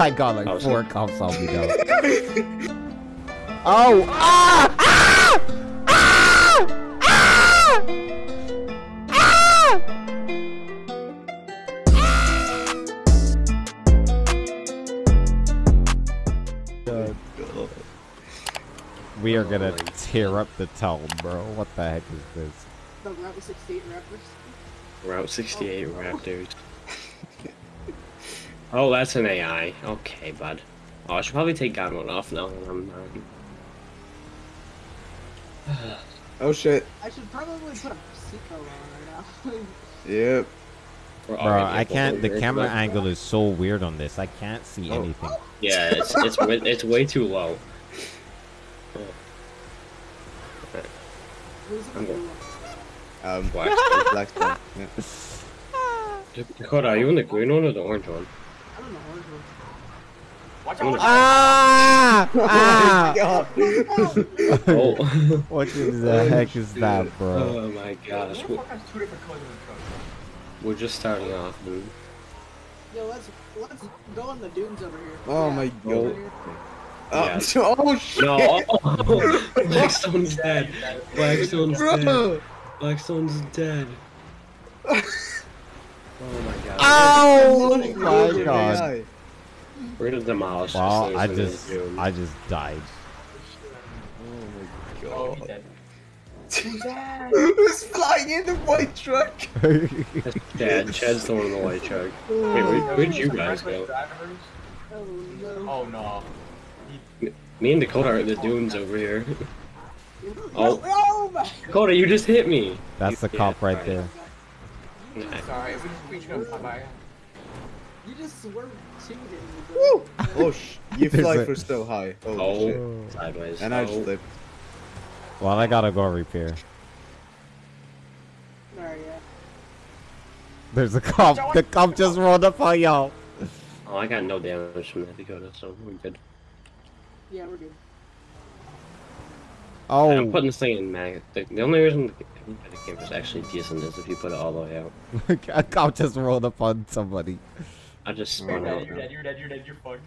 I got like Oh, four so- cops on me now. oh! Ah! Ah! Ah! Ah! Ah! We are gonna tear up the town, bro. What the heck is this? The Route 68 rappers. Route 68 Raptors. Oh, that's an AI. Okay, bud. Oh, I should probably take God one off now. I'm, um, Oh shit. I should probably put a seatbelt on right now. Yep. Bro, I the can't. The camera but- angle is so weird on this. I can't see Oh. anything. Yeah, it's it's way, it's way too low. Who's it I'm gonna good. be? Um, Black. black stone. Yeah. Dakota, are you in the green one or the orange one? I don't know. Watch out! gonna- Ah! Ah! Oh, What the heck is that, bro? oh my gosh, Who we're, fuck has two different colors in the truck? we're just starting off, dude. Yo, let's let's go on the dunes over here. Oh Yeah, my God. Oh, Yeah. oh shit. No, oh, Blackstone's dead. Blackstone's dead. Bro. Blackstone's dead. Oh, oh my god. Oh Oh my god. We're gonna demolish Well, this I just. I just died. Oh, my god. Who's? Who's flying in the white truck? Chad, Chad's the one in the white truck. Oh. Wait, where, where'd you guys go? Oh no. Oh no. Me and Dakota are at the dunes over here. Oh. Oh. oh. Dakota, you just hit me! That's the cop right alright. There. Sorry, we just, we just gonna. You just swerved cheated. Woo! Oh sh! You fly a- for so high. Holy Oh, shit. sideways. And I just oh. slipped. Well, I gotta go repair. Alright, yeah. There's a cop. The cop just rolled up on y'all. Oh, I got no damage from that Dakota, so we're good. Yeah, we're good. Oh I'm Oh, putting this thing in mag. The, the only reason the, the camera's actually decent is if you put it all the way out. a cop just rolled up on somebody. I just You're spun dead, out. you're dead, you're dead, you're dead, you're fucked.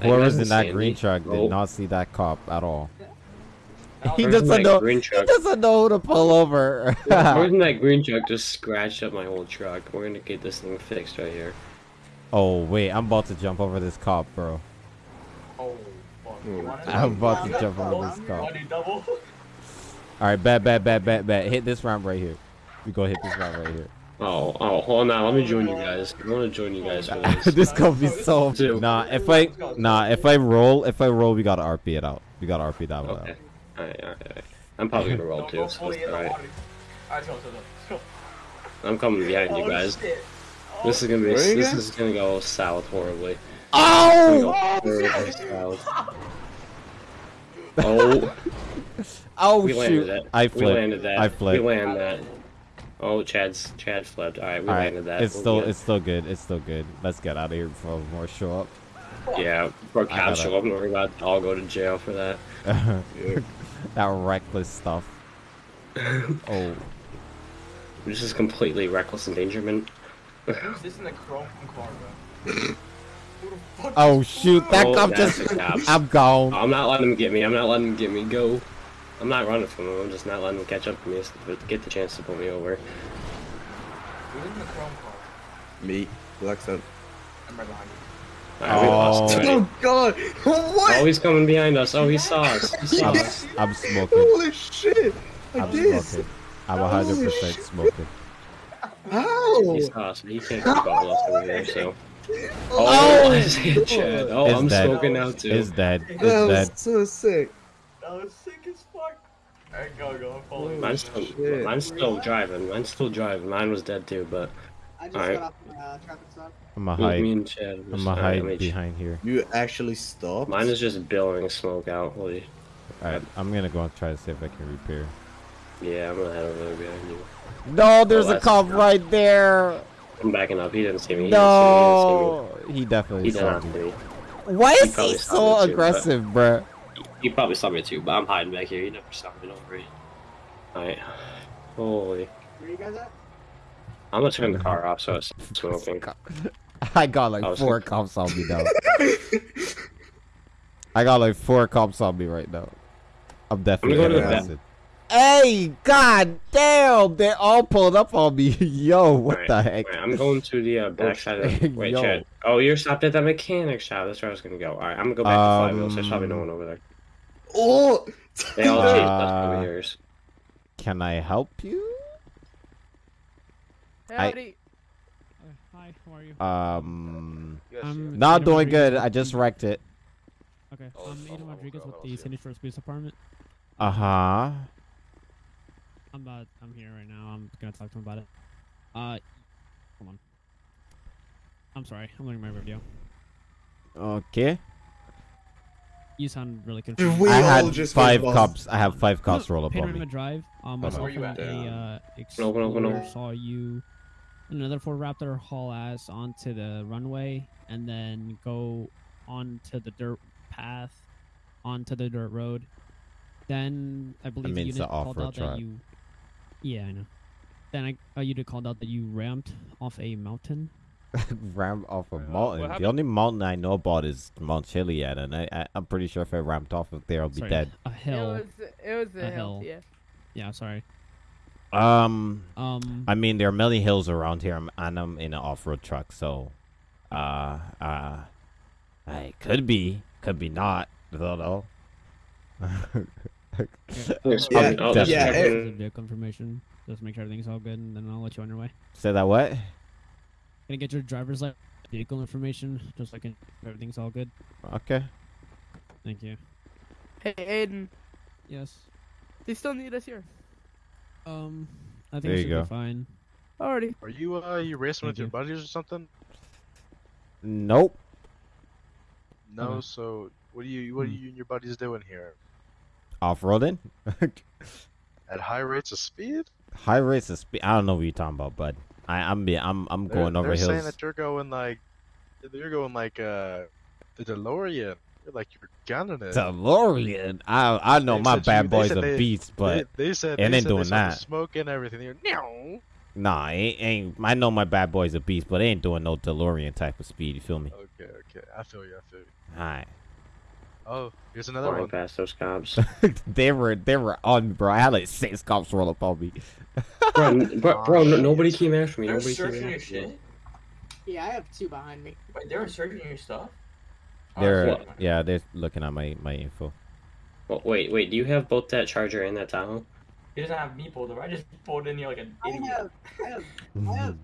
Hey, Whoever's in that Sandy. green truck did Oh. not see that cop at all. He doesn't know. green He doesn't know who to pull over. Where's that green truck just scratched up my whole truck? We're gonna get this thing fixed right here. oh wait, I'm about to jump over this cop, bro. Oh, fuck. You want it? I'm about to jump over this cop. want to do double? All right, bet, bet, bet, bet, bet. Hit this ramp right here. We go hit this ramp right here. Oh, oh, hold on. Let me join you guys. I want to join you guys for this. this gonna be so. Two. Nah, if I nah, if I roll, if I roll, we gotta RP it out. We gotta RP that one Okay. out. Alright, alright, alright. I'm probably gonna roll too, so fully it's in the alright. water. Alright, let's go, let's go, let's go. I'm coming behind you guys. This is gonna be. Where are you This is gonna go south horribly. Oh! go horribly south. Oh, Oh we shoot! landed it. I We landed that. I flipped. We landed that. Oh, Chad's Chad flipped. All right, we All right, landed that. it's We're still good. it's still good. It's still good. Let's get out of here before more show up. yeah. Bro, I cops gotta- show up and we're about to all go to jail for that. that reckless stuff. Oh, This is completely reckless endangerment. Who's this in the chrome car, bro? Who the fuck oh shoot! That Oh, cop just. I'm gone. I'm not letting him get me. I'm not letting him get me. Go. I'm not running from him. I'm just not letting him catch up to me. But get the chance to pull me over. Who's in the chrome car? Me. Black stone. I'm right behind you. All right, we lost Oh. Oh god! What? Oh, he's coming behind us. Oh, he saw us. He saw I'm. I'm smoking. Holy shit! I I'm did. smoking. I'm Holy 100% shit. smoking. How? He saw us. He can't keep up with us over here. So. Oh, Oh, I see it, Chad. Oh, It's I'm dead. smoking now too. It's dead. It's that was dead. so sick. That was sick as fuck. Alright, go, go, I'm following. Mine's still, Shit. mine's still driving. Mine's still driving. Mine was dead too, but I just Alright. got off the uh, traffic stop. I'm a hide. me and Chad. I'm a hide let me ch- behind here. You actually stopped? Mine is just billowing smoke out. Holy. Alright, I'm gonna go and try to see if I can repair. Yeah, I'm gonna head over there behind you. No, there's Oh, a cop not- right there. I'm backing up. He didn't see me. He No, he didn't definitely see me. He did saw not me. see me. Why is probably he so aggressive, too, but- aggressive, bruh? He probably saw me too, but I'm hiding back here. You never saw me. Don't worry. Alright. Holy. Where you guys at? I'm gonna turn the car off so it's smoking. I got like I four thinking- cops on me now. I got like four cops on me right now. I'm definitely go to getting the back. Hey, god damn! They're all pulled up on me. Yo, what Alright, the heck? alright, I'm going to the uh, back side of the... Wait, Yo. Chad. Oh, you're stopped at the mechanic shop. That's where I was gonna go. Alright, I'm gonna go back to Five Wheels. There's probably no Um, one over there. Oh! They all Uh, us over here. Can I help you? I- Howdy. Hi, how are you? Um, I'm not doing Rodriguez good. I just wrecked it. Okay, Oh, I'm it's Aiden not- Rodriguez oh, with the I'll Sandy Shores Police Department. Uh huh. I'm uh, I'm here right now. I'm gonna talk to him about it. Uh, hold on. I'm sorry. I'm looking at my video. Okay. You sound really confused. we I had just five went cops. I have five cops roll up on Panorama me. Drive. Um, Hold on. myself Where you at? a uh, No, no, no, no. saw you. Another Ford Raptor haul ass onto the runway and then go onto the dirt path, onto the dirt road. Then I believe the mean, it's unit the called out track. that you. Yeah, I know. Then I a unit called out that you ramped off a mountain. Ram off a Uh, mountain. The only mountain I know about is Mount Chiliad, and I, I I'm pretty sure if I ramped off of there, I'll be Sorry, dead. A hill. It was it was a, A hill. hill. Yeah. Yeah, sorry. Um, Um, I mean there are many hills around here, and I'm in an off-road truck, so, uh, uh, I could be, could be not. I don't know. There's Yeah, probably- oh, there's yeah, fucking- This is vehicle information. Just make sure everything's all good, and then I'll let you on your way. Say that what? Can I get your driver's license, vehicle information, just so I can everything's all good? Okay. Thank you. Hey Aiden, Yes. they still need us here. Um, I think There it you should go. be fine. Already. Are you uh you racing Thank with your buddies or something? Nope. No. Okay. So what are you what are Hmm. you and your buddies doing here? Off-roading. At high rates of speed? High rates of speed. I don't know what you're talking about, bud. I I'm be I'm I'm They're, going over they're saying that you're going like you're going like uh the DeLorean. You're like you're gunning it. DeLorean. I I know They my bad you- boy's said a they- beast, but they, they said ain't they said doing they saw the that. Smoke and everything. You're Meow. nah, ain't, ain't I know my bad boy's a beast, but they ain't doing no DeLorean type of speed. You feel me? Okay, okay. I feel you. I feel you. Alright. Oh, here's another Flying one. past those cops. they were they were on bro. I had like six cops roll up on me. bro, n- bro, bro no, ah, nobody came after me. They're Nobody came searching your after me. shit. Yeah, I have two behind me. Wait, they're searching your stuff. Oh, They're shit. yeah, they're looking at my my info. Well, wait, wait. Do you have both that Charger and that Tahoe? He doesn't have me pulled over. I just pulled in here like an I idiot. have, I have, I have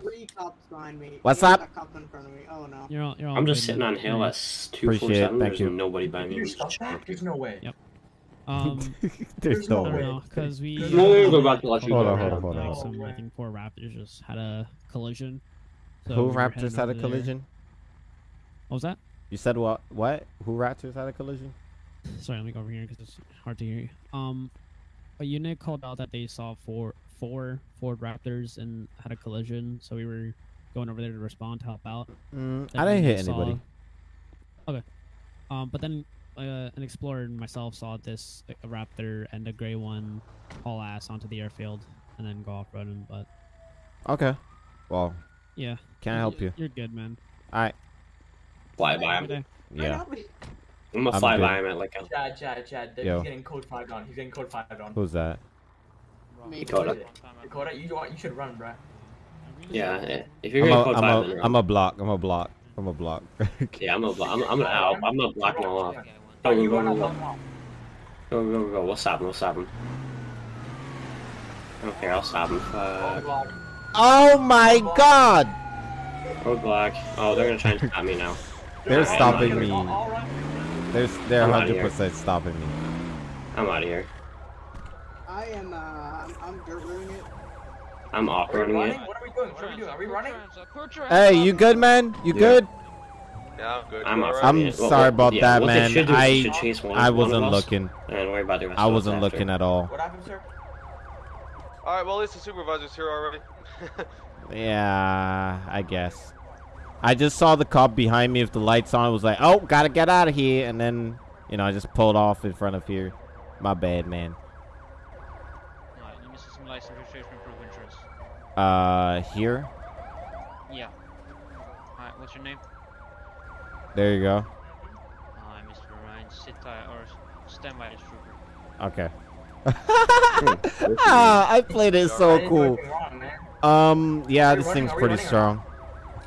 three cops behind me. What's and up? A cop in front of me. Oh no. You're all, you're all I'm just sitting on hill at s- two Appreciate it, thank There's you. nobody by me. your I'm just stuff back? chilling. There's no way. Yep. Um, There's There's no no way. because we. No, we're uh, about to let you Hold on, hold on, hold on. like some, I think four Raptors just had a collision. So Who we Raptors had a over there. collision? What was that? You said what? What? Who Raptors had a collision? Sorry, let me go over here because it's hard to hear you. Um, a unit called out that they saw four four Ford Raptors and had a collision, so we were going over there to respond to help out. Mm, I didn't hit saw- anybody. Okay. Um, but then uh, an explorer and myself saw this a Raptor and a gray one haul ass onto the airfield and then go off roading. But Okay. Well, yeah, can I help you? You're good, man. Alright. Fly by Good him. day. Yeah. Help me. I'm gonna I'm fly by him at like a. Chad, Chad, Chad. Yo. He's getting code 5 on. He's getting code 5 on. Who's that? Me. Dakota. Dakota, you, you should run, bruh. Yeah, if you're I'm gonna a, code I'm five, a, then I'm a block. I'm a block. I'm a block. Yeah, I'm a. blo- I'm. I'm gonna. I'll- I'm gonna block them all off. Oh, Go go go go go go go go. We'll stop him. We'll stop him. Okay, I'll stop him. Fuck. Oh my god! Roadblock. Oh, they're gonna try and stop me now. They're Alright, stopping I'm me. I'll, I'll run. They're they're I'm outta here. 100% stopping me. I'm out of here. I am. Uh, I'm, I'm dirt roading it. I'm Are off-roading running? it. What are we doing? What are we doing? Are we running? Hey, you good, man? You Yeah. good? Yeah, I'm good. I'm You off. I'm sorry about that, man. Should do I- should chase one, I wasn't of us looking. And worry about the rest I wasn't after. looking at all. What happened, sir? Alright, well, at least the supervisor's here already. Yeah, I guess. I just saw the cop behind me with the lights on. I was like, oh, gotta get out of here. And then, you know, I just pulled off in front of here. My bad, man. you missed some license registration proof insurance. Uh, here? Yeah. What's your name? There you go. Hi, Mr. Ryan. Sit tight or stand by this trooper. Okay. ah, I played it so cool. wrong. Um, yeah, this thing's pretty running or strong.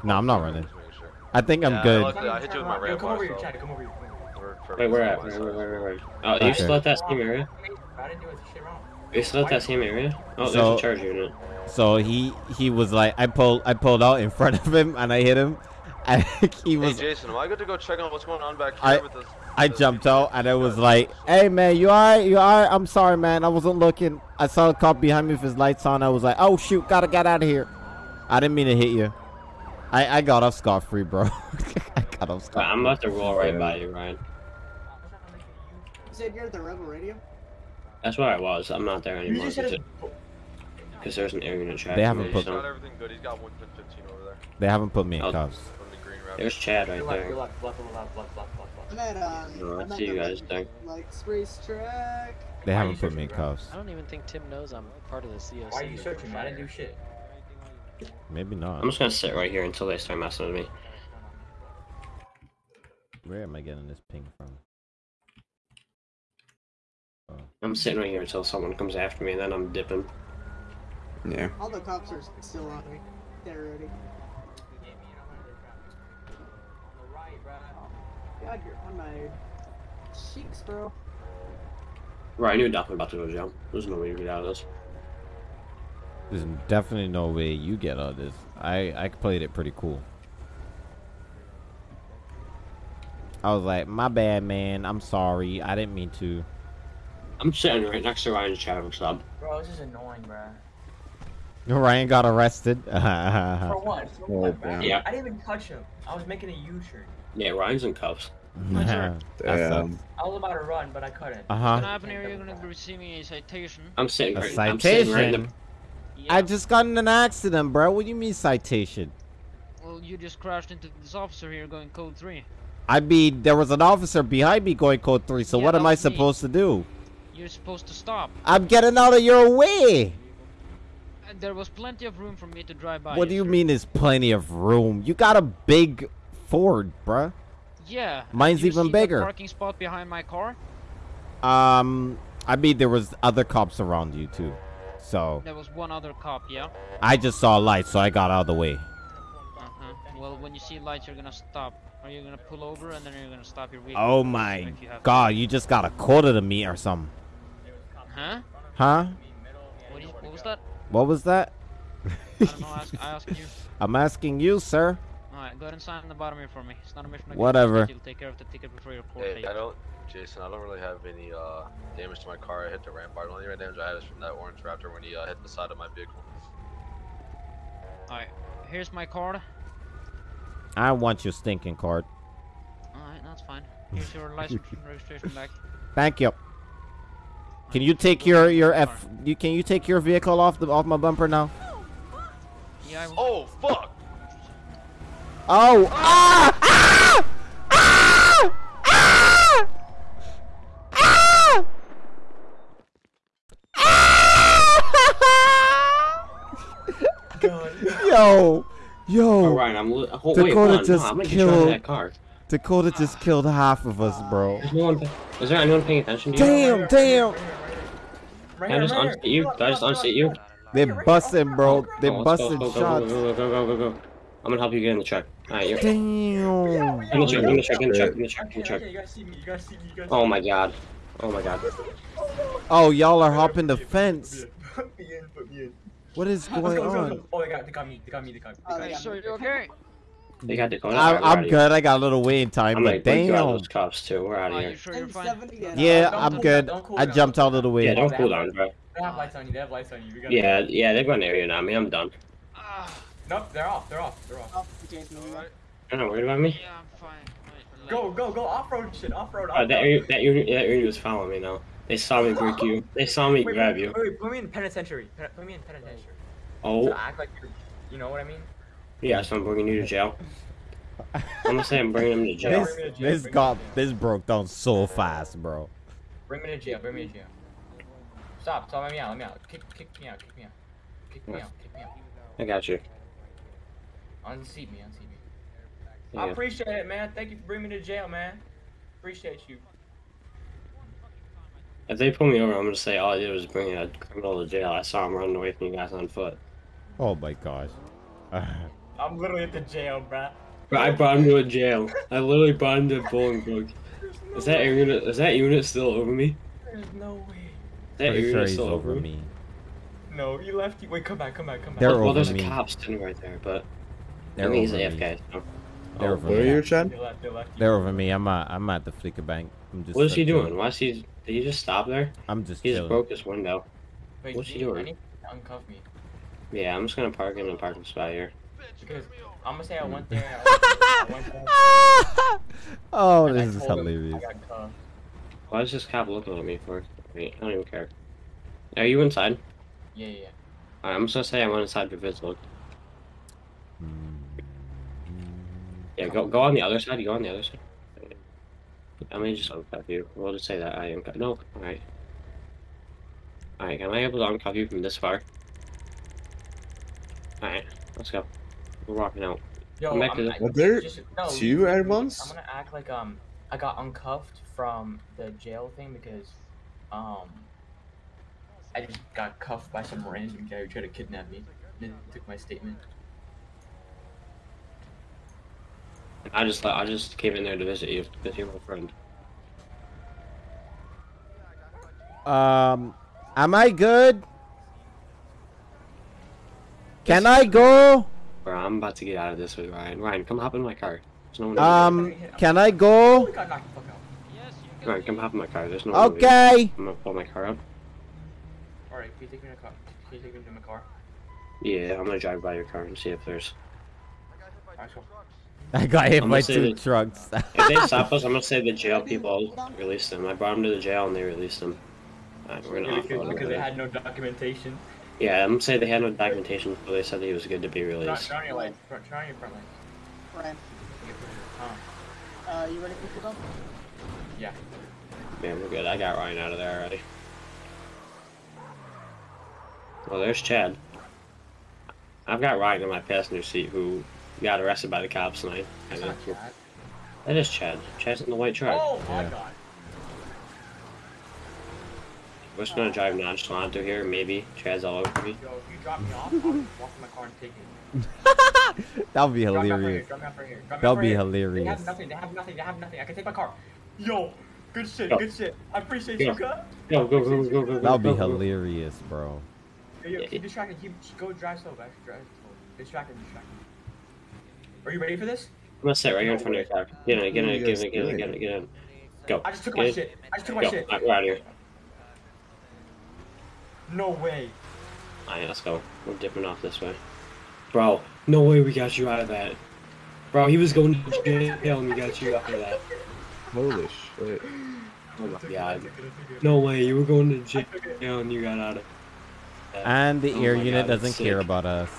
No, I'm not running. Just making sure. I think I'm Yeah, I good. I uh, hit you with my Yo, ramp come bar, over here, so- Chad. Come over here. come over here. For- for- Wait, where at? for Where, myself. where, where, where? Oh, you Okay. still at that same area? I didn't do it. Shit wrong. You still at that same area? Oh, there's So- a charge unit. So he he was like, I pulled I pulled out in front of him and I hit him, and he was. Hey Jason, am I good to go check on what's going on back here I- with this? I this- jumped out and I was like, "Hey man, you alright? You alright? I'm sorry, man. I wasn't looking. I saw a cop behind me with his lights on. I was like, oh shoot, gotta get out of here. I didn't mean to hit you. I I got off scot free, bro. I got off But scot. I'm about to roll right by you, Ryan. You said you're at the Rebel Radio? That's where I was. I'm not there anymore. just hit a. Because there's an air unit track. They haven't put- got everything good. He's got 115 over there They haven't put me in Oh. cuffs. from the green wrap. There's Chad right Your left, there. I'm at, um, No, I I'm see you guys there. Like, race track. They haven't put me in cuffs. I don't even think Tim knows I'm part of the COC. Why are you searching? I didn't do shit. Maybe not. I'm just gonna sit right here until they start messing with me. Where am I getting this ping from? Oh. I'm sitting right here until someone comes after me, and then I'm dipping. Yeah. All the cops are still on me. They're ready. God, you're on my cheeks, bro. Right, I knew definitely about to go to jail. There's no way to get out of this. There's definitely no way you get out of this. I I played it pretty cool. I was like, my bad, man. I'm sorry. I didn't mean to. I'm sitting right next to Ryan's traffic stop. Bro, this is annoying, bro. Ryan got arrested. For what? For Oh, what, bro? Yeah. I didn't even touch him. I was making a U-turn. Yeah, Ryan's in cuffs. That Damn. I was about to run, but I couldn't. Uh What's huh. gonna happen here? You're gonna be receiving a citation. I'm sitting A right. I'm sitting right in citation. the. Yeah. I just got in an accident, bro. What do you mean citation? Well, you just crashed into this officer here going code three. I mean, there was an officer behind me going code three. So Yeah, what am I was me. supposed to do? You're supposed to stop. I'm getting out of your way. And there was plenty of room for me to drive by. What do you mean? There's plenty of room. You got a big Ford, bruh. Yeah. Mine's even bigger. Parking spot behind my car. Um, I mean, there was other cops around you too. So There was one other cop. Yeah. I just saw lights, so I got out of the way. Uh-huh. Well, when you see lights, you're gonna stop. Or you're gonna pull over, and then you're gonna stop your vehicle. Oh my you have to. god, you just got a quarter to me or something. Huh? Huh? What, you, what was that? What was that? I don't know. I ask, I ask you. I'm asking you, sir. Alright, go ahead and sign on the bottom here for me. It's not a mission. Whatever. You'll take care of the ticket before your court Hey, date. I don't, Jason. I don't really have any uh damage to my car. I hit the rampart. bar. The only damage I had is from that orange Raptor when he uh, hit the side of my vehicle. Alright, here's my card. I want your stinking card. Alright, that's fine. Here's your license and registration back. Thank you. Can you take your your F? You can you take your vehicle off the off my bumper now? Yeah, I will. Oh fuck! Oh! Ah! Ah! God. Yo! Oh, Yo! Ryan, I'm. Oh, Dakota hold on. just no, I'm gonna get you out of killed- that car. Dakota just ah. killed half of us, bro. Is, no one, is there anyone paying attention to you? Damn, damn! Right Can I just right unseat you? Can I just unseat you? They're busting, bro. Oh, they Oh, let's go, busting go, go, shots. Go, go, go, go, go, go. I'm gonna help you get in the truck. Alright, you're. Damn. In the truck, in the truck, in the truck, in the truck, in the truck. okay, you guys see me. You guys see me. You guys Oh my god. Oh my god. Oh, y'all are hopping the fence. Put me in. Put me in. What is going go, let's go, on? go. Oh, they got, they got me. They got me. They got me. Oh, They they got got me. me. So, you okay? They got Dakota. I'm, I'm outta good. I got a little waiting Here. time, I'm but like, break you damn. those cuffs too. We're out of here. sure you're fine? Yeah, Don't I'm cool good. down, cool I down. jumped out of the way. Yeah, don't cool down, bro. They have lights on you. They have lights on you. We got Yeah, yeah, they're going to area now. Me, I'm done. Ah, Nope, they're off. They're off. They're off. Oh, Jason, you got- They're not worried about me. yeah, I'm fine. Wait, Go, go, go. Off-road shit. Off-road. Uh, off-road. that area, that area, that area was following me now. They saw me break you. They saw me Wait, grab wait, you. Wait, wait, put me in penitentiary. Pen- Put me in penitentiary. Oh, To act like you're, you know what I mean? yeah, so I'm bringing you to jail. I'm gonna say I'm bringing him to jail. This this got this broke down so fast, bro. Bring me to jail. Bring me to jail. Stop. Stop. Let me out. Let me out. Kick, kick me out. Kick me out. Kick me out. Kick me out. I got you. Unseat me. Unseat me. I appreciate it, man. Thank you for bringing me to jail, man. Appreciate you. If they pull me over, I'm gonna say all I did was bring a criminal to jail. I saw him running away from you guys on foot. Oh my gosh. I'm literally at the jail, bruh. But I brought him to a jail. I literally brought him to Bowling Bolingbroke. Is that unit? Is that unit still over me? There's no way. Is that Pretty unit sure still over me. No, you left. You wait. Come back. Come back. Come back. They're well, over there's me. a cop standing right there, but They're I mean, he's me. AFK. So. They're Oh, over Where are me. you, Chad? They left. They left. you. They're over me. I'm at I'm at the Fleeca bank. I'm just What is he uh, doing? Why is he? Did you just stop there? I'm just He just broke his window. Wait, What's he G, I doing? need to uncuff me Yeah, I'm just gonna park in a parking spot here. because I'm gonna say I went there. I went there oh, and I this is hilarious. I got cuffed. Why is this cop looking at me for? Wait, I don't even care. Are you inside? Yeah, yeah. Alright, I'm just gonna say I went inside for Viz look. Hmm. Yeah, go go on the other side. You go on the other side. I may just uncuff you. We'll just say that I uncuff. No, alright. Alright, am I able to uncuff you from this far? Alright, let's go. We're walking out. Yo, Come back I'm, to the- I- Are there just- no, two you- at I'm gonna act like um I got uncuffed from the jail thing because um I just got cuffed by some random guy who tried to kidnap me. Then took my statement. I just like, I just came in there to visit you because you're my friend. Um, am I good? Can I go? Bro, I'm about to get out of this with Ryan. Ryan, come hop in my car. There's no one. Um, can I go? got knocked the fuck out. Yes, you Ryan, come hop in my car. There's no. one over here. Okay. I'm gonna pull my car up. Alright, can you take me to the car? Can you take me to my car? Yeah, I'm gonna drive by your car and see if there's. Alright, cool. I got hit I'm by gonna say two that- trucks. If they stop us, I'm gonna say the jail people released them. I brought him to the jail and they released him. Alright, we're gonna Yeah, offload because, him. they had no documentation. Yeah, I'm gonna say they had no documentation, but they said he was good to be Turn, released. turn on your lights. Turn, turn on your front lights. Ryan, Huh. uh, you ready for pickup? Yeah. Man, we're good. I got Ryan out of there already. Well, there's Chad. I've got Ryan in my passenger seat who got arrested by the cops tonight. That's Kinda. not Chad. That is Chad. Chad's in the white truck. Oh my Yeah. god. We're just gonna drive nonchalant through here. Maybe Chad's all over me. Yo, if you drop me off, I'll walk in my car and take it. That'll be Drop me off right here. hilarious. Drop me off right here. Drop me That'll be here. They hilarious. have nothing. They have nothing. They have nothing. I can take my car. Yo, good shit. Yo. Good shit. I appreciate Yo. you, cut. Go, go, go, go, go, go. That'll be go, go. hilarious, bro. Yo, yo, keep distracted. Keep go drive slow, guys. Drive slow. Distracted. Distracted. Are you ready for this? I'm gonna sit right here in front of your car. Get in, get in, What are get you in, guys get in, get in, get in. Go. I just took Get my in. shit. I just took my shit. Alright, we're out of here. No way. Alright, let's go. We're dipping off this way. Bro, no way we got you out of that. Bro, he was going to jail and we got you out of that. Holy shit. Oh my god. No way, you were going to jail and you got out of that. And the Oh air unit God, doesn't that's care about us.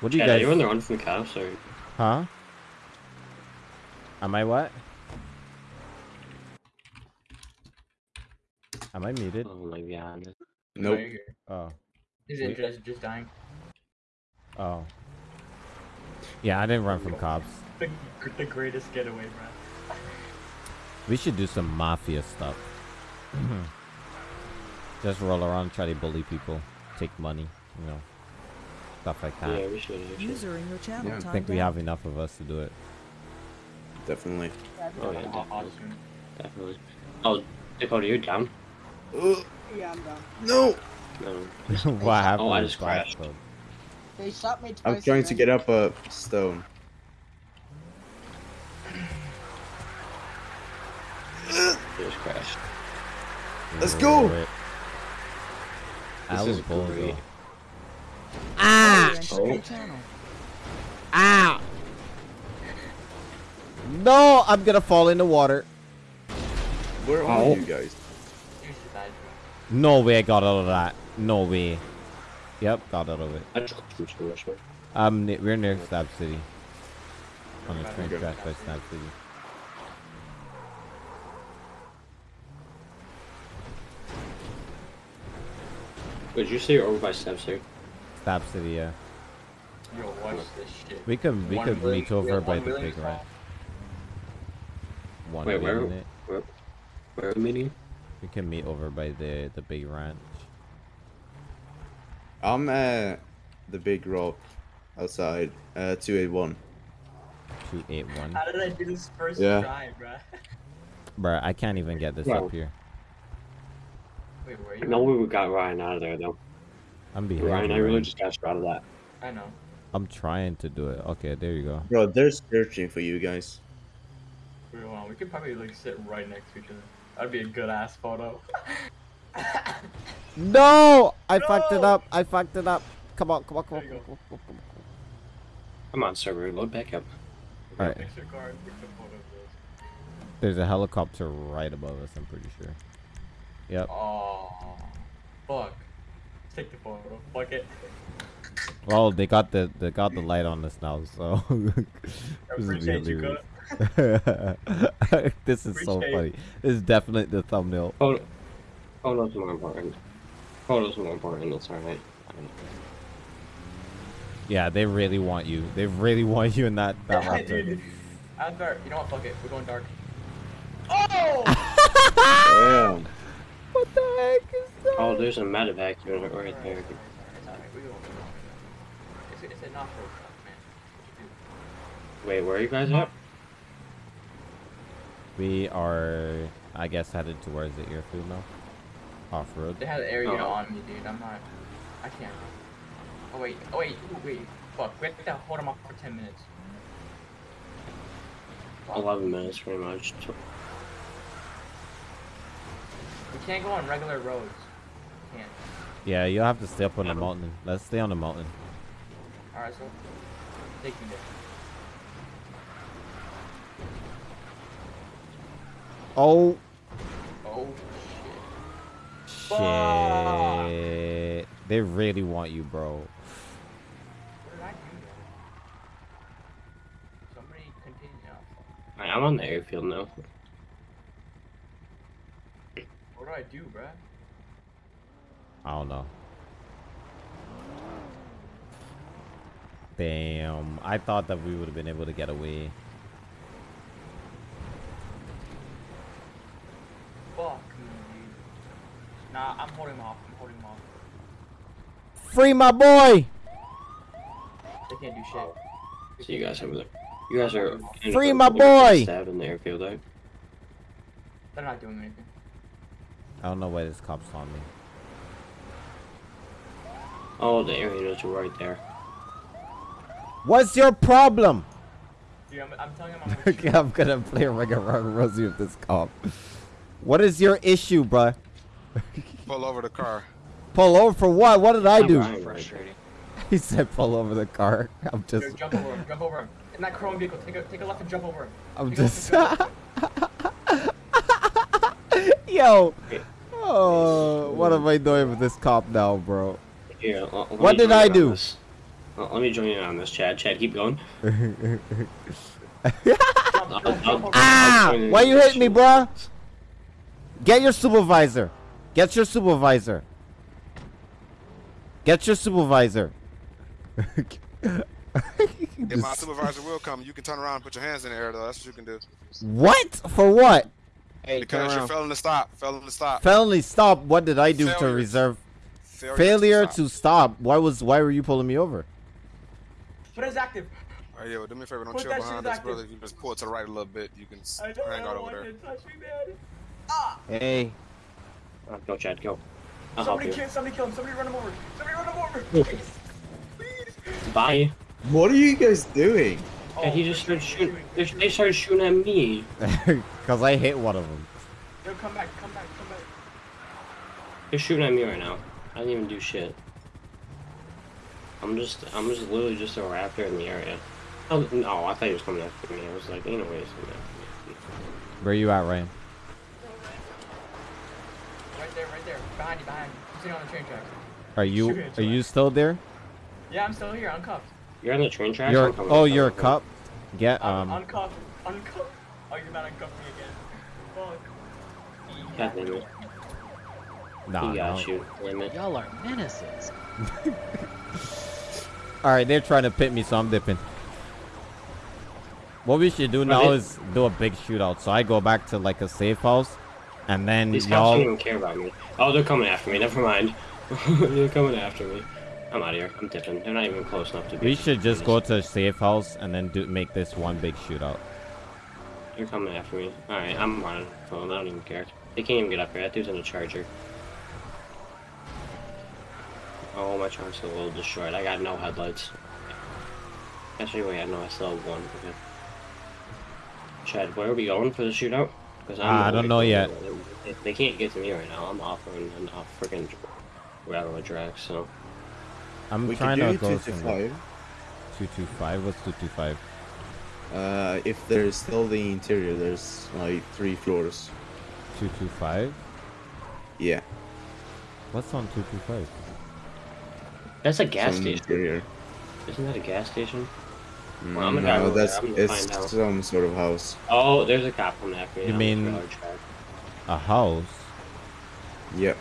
What do you Chad, are guys? you on the run from the cops or? Huh? Am I what? Am I muted? Oh my god. No, Nope. Oh. His We- interest just dying. Oh. Yeah, I didn't run from cops. The, the greatest getaway, bro. We should do some mafia stuff. Just roll around, try to bully people, take money, you know, stuff like that. Yeah, we should. We should. User in your channel Yeah. I timed think we have enough of us to do it. Definitely. Oh yeah, definitely. Definitely. Oh, Dakota, you're down? Ugh, Yeah, I'm done. no! No. what happened? Oh, I just crashed. Code? They shot me twice. I'm trying to get up a stone. Just crashed. Let's go! Wait. I This was is bold, great. though. Ah! Oh. channel. Ah! No, I'm gonna fall in the water. Where are Oh. you guys? You should die, No way I got out of that. No way. Yep, got out of it. I just too much. man. Um, we're near Stab City. On the train track by Stab City. Wait, did you say you're over by steps? Stab City, yeah. Yo, watch this shit. We could we One could willing- meet over we by the big call. ranch. One Wait, where- minute. Where, where are we meeting? We can meet over by the the big ranch. I'm at the big rock outside, uh, 281. Two eight one. How did I do this first Yeah. try, bruh? Bruh, I can't even get this Bro. up here. Wait, where are I you? know we got Ryan out of there though. I'm behind Ryan, you, I really Ryan. just got you out of that. I know. I'm trying to do it. Okay, there you go. Bro, they're searching for you guys. Wait, hold. We could probably like sit right next to each other. That'd be a good ass photo. No! I fucked it up. I fucked it up. Come on, come on, come on. There you Come on, come on, come on. Come on, server, load back up. Alright, Fix your car and take the photo of this. there's a helicopter right above us, I'm pretty sure. Yep. Oh, fuck. Take the photo. Fuck it. Well, they got the they got the light on us now, so this is appreciate you, hilarious. this is so funny. This is definitely the thumbnail. Photo, photos more important. Oh, Photos more important. It's alright. Yeah, they really want you. They really want you in that that Yeah, raptor. dude. I'm dark. You know what? Fuck it. We're going dark. Oh! Damn. What the heck is that? Oh, there's a medevac unit right there. It's alright. We go. It's, it's an off-road truck, man. Wait, where are you guys at? We are, I guess, headed towards the airfield now. Off road. They had an area Oh. on me, dude. I'm not. I can't. Oh wait. Oh wait. Ooh, wait. Fuck. We have to hold them off for 10 minutes. 11 minutes, pretty much. We can't go on regular roads. Can't. Yeah, you'll have to stay up on the mountain. Let's stay on the mountain. Alright, so take me there. Oh Oh shit. shit! They really want you, bro. What did I do? Somebody continue now. I'm on the airfield now. What do I do, bruh? I don't know. Damn, I thought that we would have been able to get away. Fuck me, dude. Nah, I'm holding him off. I'm holding him off. Free my boy! They can't do shit. See you guys over there. You guys are. Free my boy! Stabbed in the airfield, right? They're not doing anything. I don't know why this cop's on me. Oh, the air units are right there. What's your problem? Dude, I'm, I'm telling him I'm gonna shoot. I'm gonna play a regular Rosie with this cop. What is your issue, bruh? Pull over the car. Pull over for what? What did I do? Ryan, right Frustrating. He said pull over the car. I'm Yo, just, jump over him. Jump over him. In that chrome vehicle, take a take a left and jump over him. I'm Take just. and jump over him. Yo. Oh, what am I doing with this cop now, bro? Here, What did I do? Let me join you on this, Chad. Chad, keep going. Ah! join you Why you this hitting me, shit. bruh? Get your supervisor. Get your supervisor. Get your supervisor. If my supervisor will come, you can turn around and put your hands in the air, though. That's what you can do. what? For what? Hey, turn Because you're around. failing to stop. Failing to stop. Felony stop. What did I do to reserve? Failure, Failure stop. to stop. Why was? Why were you pulling me over? Put it active. All right, yo, do me a favor. Don't Put chill behind in us, active. brother. You just pull it to the right a little bit. You can s- I know. I hang out over there. to touch me, man. Ah! Hey. Go, Chad, go. I'll help Somebody you. kill. Somebody kill him. Somebody run him over. Somebody run him over. Please. Bye. What are you guys doing? Yeah, he just started shooting. They they started shooting at me. Cause I hit one of them. Yo, come back. Come back. Come back. They're shooting at me right now. I didn't even do shit. I'm just, I'm just literally just a raptor in the area. Oh, no, I thought he was coming after me. I was like, ain't no way he's coming after me. Where you at, Ryan? Right there. Right there. Behind you. Behind you. I'm sitting on the train tracks. Are you? Shoot it, Are you still there? Yeah, I'm still here. Uncuffed. You're on the train tracks? You're. I'm Oh, you're a cup. Get I'm um. uncuffed. Uncuffed. Oh, you're not uncuffed me again. Fuck. God damn it. Nah, he got no. you. Damn it. Y'all are menaces. All right, they're trying to pit me, so I'm dipping. What we should do Are now is do a big shootout. So I go back to like a safe house, and then These cops don't y'all. even care about me. Oh, they're coming after me. Never mind. they're coming after me. I'm out of here. I'm dipping. They're not even close enough to be. We should just go to a safe house and then do make this one big shootout. They're coming after me. Alright, I'm running. Phone. I don't even care. They can't even get up here. That dude's in a charger. Oh, my trunk's a little destroyed. I got no headlights. Actually, wait, I know I still have one. Okay. Chad, where are we going for the shootout? Because Ah, I don't know yet. They, they can't get to me right now. I'm offering an off freaking railroad track, so. I'm We trying to go two to somewhere. five. Two two five. What's two two five? Uh, if there's still the interior, there's like three floors. Two two five. Yeah. What's on two two five? That's a gas some station. Interior. Isn't that a gas station? Mm, Well, I'm gonna no, that's I'm gonna it's find out. some sort of house. Oh, there's a cop coming after me. You mean- A house? Yep.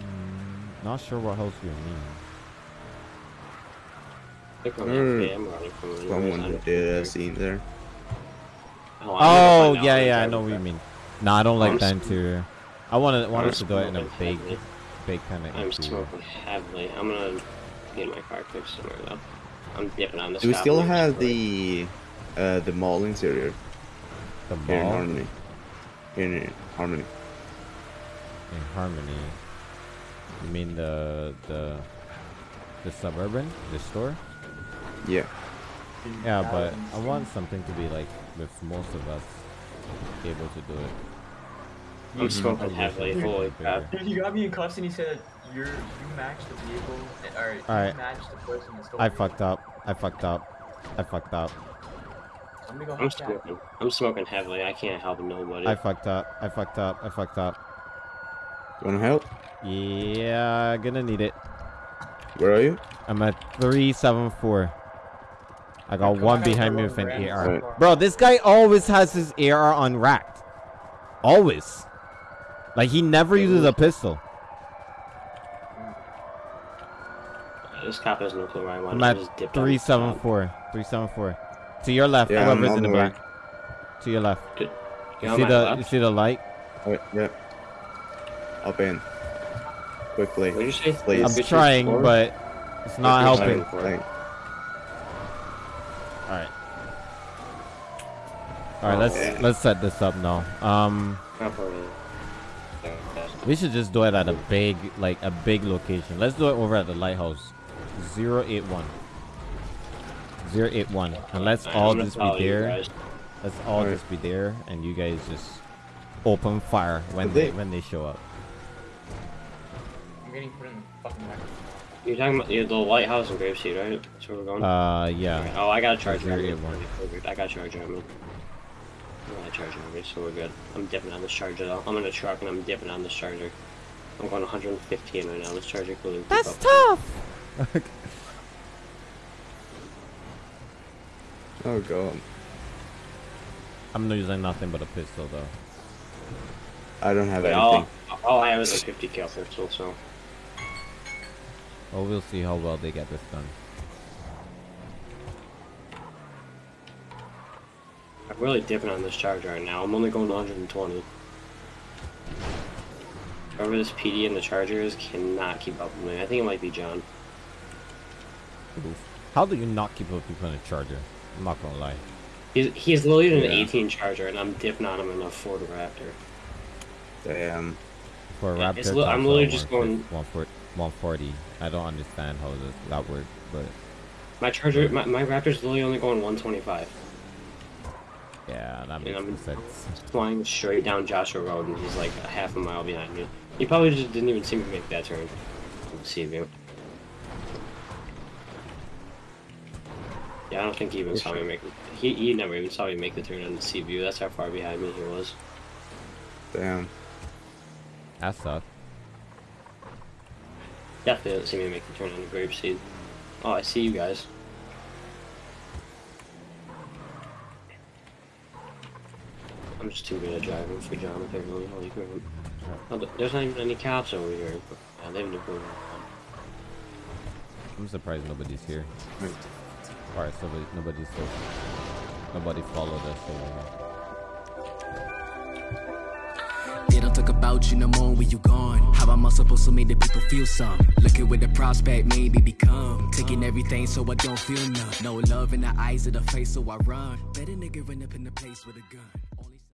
Mm, not sure what house you mean. They're coming after me. Mm. I'm running from them. Someone who did a scene there. Oh, Oh gonna find out yeah, yeah, I know what you mean. No, I don't like I'm the interior. I want to us to do it in a smoking big, heavily. big kind of I'm interior. smoking heavily. I'm gonna get my car fixed somewhere though. I'm dipping on this. Do we still have the uh the mall interior The here in Harmony? Here in Harmony. in Harmony. You mean the the the suburban, the store? Yeah. Yeah, but I want something to be like with most of us able to do it. I'm Mhm. smoking Probably heavily. something Holy bigger. crap! Dude, you got me in cuffs and you said you're you matched the vehicle or you Alright. matched the person that stole I fucked up. I fucked up. I fucked up. Somebody go I'm help Jack. smoking. I'm smoking heavily. I can't help nobody. I fucked up. I fucked up. I fucked up. You wanna help? Yeah, gonna need it. Where are you? I'm at 374. I got Come one behind me with an around. AR. Right. Bro, this guy always has his AR unracked. Always. Like, he never uses a pistol. This cop has no clue where I want. I'm just dipped on this cop. 374. 374. To your left, Yeah, whoever's in the the way. back. To your left. You You see the left? you see the light? Alright, yeah. Up in. Quickly. What did you say? Please. I'm Which trying, forward? but it's not Which helping. forward? Thank- All right. All right, let's Yeah. let's set this up now. Um, we should just do it at a big like a big location. Let's do it over at the lighthouse. 081. 081. And let's all just be there. Let's all Alright. just be there, and you guys just open fire when they they- when they show up. I'm getting put in the fucking back. You're talking about the, the lighthouse in Grapeseed, right? That's where we're going. Uh, yeah. Alright, Oh, I got a charger. on me. 081. Perfect. I got a charger on me. I got a charger on me, so we're good. I'm dipping on this charger though. I'm in a truck and I'm dipping on this charger. I'm going 115 right now. This charger cooling. That's tough. Oh god. I'm not using nothing but a pistol though. I don't have Wait, all, anything. all I have is a 50 cal pistol, so. Well, we'll see how well they get this done. Really dipping on this charger right now. I'm only going 120. Whoever this PD and the charger is cannot keep up with me. I think it might be John. How do you not keep up with a charger? I'm not gonna lie. He's, he's literally an Yeah. 18 charger, and I'm dipping on him in a Ford Raptor. Damn. For a Yeah, Raptor, it's li- I'm literally just going 140 140. I don't understand how this, that works, but My charger, my, my Raptor's literally only going 125. Yeah, that And makes I'm sense. flying straight down Joshua Road, and he's like a half a mile behind me. He probably just didn't even see me make that turn. See view. Yeah, I don't think he even saw me make. He he never even saw me make the turn on the sea view. That's how far behind me he was. Damn. That sucks. Definitely didn't see me make the turn on the Grapeseed. Oh, I see you guys. I'm just too good at driving for John apparently. Holy crap. Oh, th- there's not even any cops over here. Yeah, they have no clue. I'm surprised nobody's here. Alright, so nobody- nobody's so nobody followed us so long. They don't talk about you no more when you gone. How am I supposed to make the people feel some? Looking with the prospect, maybe become. Taking everything so I don't feel none. No love in the eyes of the face, so I run. Better nigga run up in the place with a gun.